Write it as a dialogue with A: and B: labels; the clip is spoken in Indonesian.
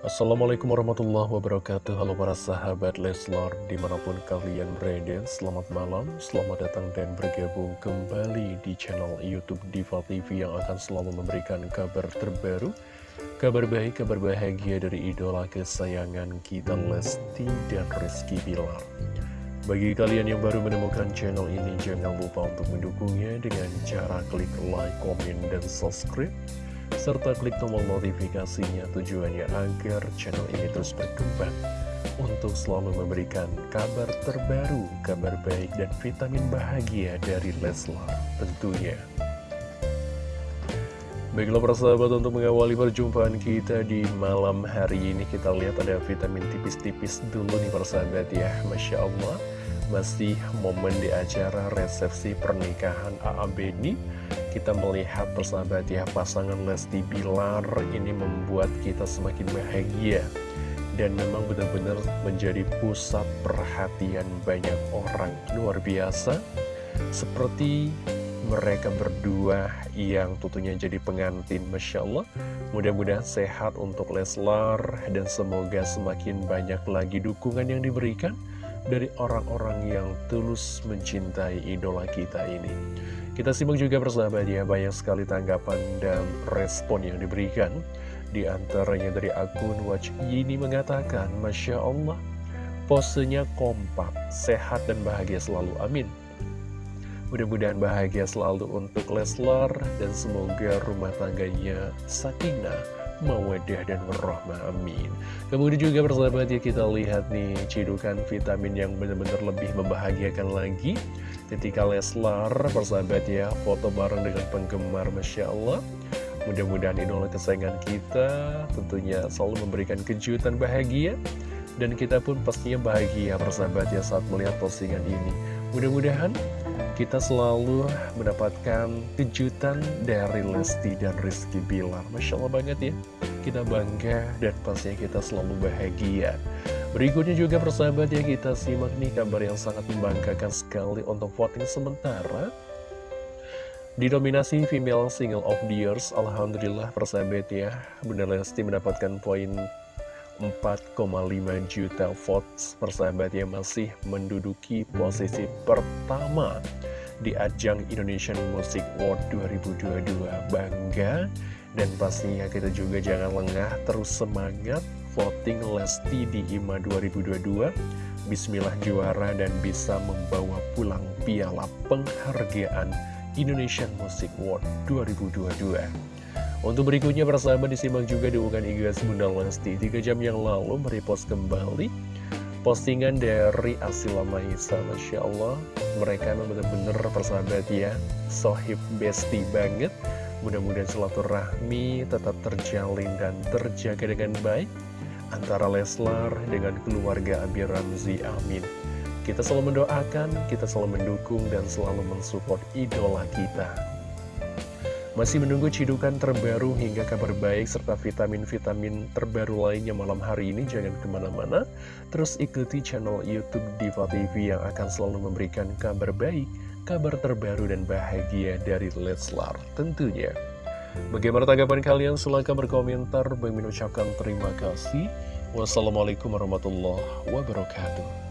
A: Assalamualaikum warahmatullahi wabarakatuh. Halo para sahabat Leslar Di mana pun kalian berada Selamat malam, selamat datang dan bergabung kembali Di channel Youtube Diva TV Yang akan selalu memberikan kabar terbaru Kabar baik, kabar bahagia Dari idola kesayangan kita Lesti dan Rizky Bilar. Bagi kalian yang baru menemukan channel ini Jangan lupa untuk mendukungnya Dengan cara klik like, komen, dan subscribe serta klik tombol notifikasinya tujuannya agar channel ini terus berkembang untuk selalu memberikan kabar terbaru, kabar baik dan vitamin bahagia dari Leslar tentunya. Baiklah persahabat untuk mengawali perjumpaan kita di malam hari ini kita lihat ada vitamin tipis-tipis dulu nih persahabat ya Masya Allah masih momen di acara resepsi pernikahan AA Beni kita melihat persahabat ya pasangan Lesti Bilar ini membuat kita semakin bahagia dan memang benar-benar menjadi pusat perhatian banyak orang. Luar biasa seperti mereka berdua yang tentunya jadi pengantin Masya Allah. Mudah-mudahan sehat untuk Leslar dan semoga semakin banyak lagi dukungan yang diberikan dari orang-orang yang tulus mencintai idola kita ini kita simak juga persahabat ya, banyak sekali tanggapan dan respon yang diberikan. Di antaranya dari akun Watch Yini mengatakan, Masya Allah, posenya kompak, sehat dan bahagia selalu, amin. Mudah-mudahan bahagia selalu untuk Leslar dan semoga rumah tangganya sakinah, mawadah dan warahmah amin. Kemudian juga persahabat ya kita lihat nih cidukan vitamin yang benar-benar lebih membahagiakan lagi. Ketika Leslar persahabat ya foto bareng dengan penggemar Masya Allah. Mudah-mudahan idola kesayangan kita tentunya selalu memberikan kejutan bahagia. Dan kita pun pastinya bahagia persahabat ya saat melihat postingan ini. Mudah-mudahan kita selalu mendapatkan kejutan dari Lesti dan Rizky Bilar. Masya Allah banget ya. Kita bangga dan pastinya kita selalu bahagia. Berikutnya juga persahabat ya kita simak nih kabar yang sangat membanggakan sekali untuk voting sementara. Didominasi Female Single of the Years Alhamdulillah persahabat ya Bunda Lesti mendapatkan poin 4,5 juta votes. Persahabat yang masih menduduki posisi pertama di ajang Indonesian Music Award 2022 bangga. Dan pastinya kita juga jangan lengah terus semangat voting Lesti di IMA 2022 Bismillah juara dan bisa membawa pulang piala penghargaan Indonesian Music Award 2022 untuk berikutnya persahabat disimak juga di unggahan IG Bunda Lesti. 3 jam yang lalu merepost kembali postingan dari Asila Maisa Masya Allah. Mereka memang benar-benar persahabat ya. Sohib besti banget. Mudah-mudahan silaturahmi tetap terjalin dan terjaga dengan baik antara Leslar dengan keluarga Abi Ramzi amin. Kita selalu mendoakan, kita selalu mendukung dan selalu mensupport idola kita masih menunggu cidukan terbaru hingga kabar baik serta vitamin-vitamin terbaru lainnya malam hari ini. Jangan ke mana-mana. Terus ikuti channel Youtube Diva TV yang akan selalu memberikan kabar baik Kabar terbaru dan bahagia dari Leslar tentunya. Bagaimana tanggapan kalian? Silahkan berkomentar. Bagi mengucapkan terima kasih. Wassalamualaikum warahmatullahi wabarakatuh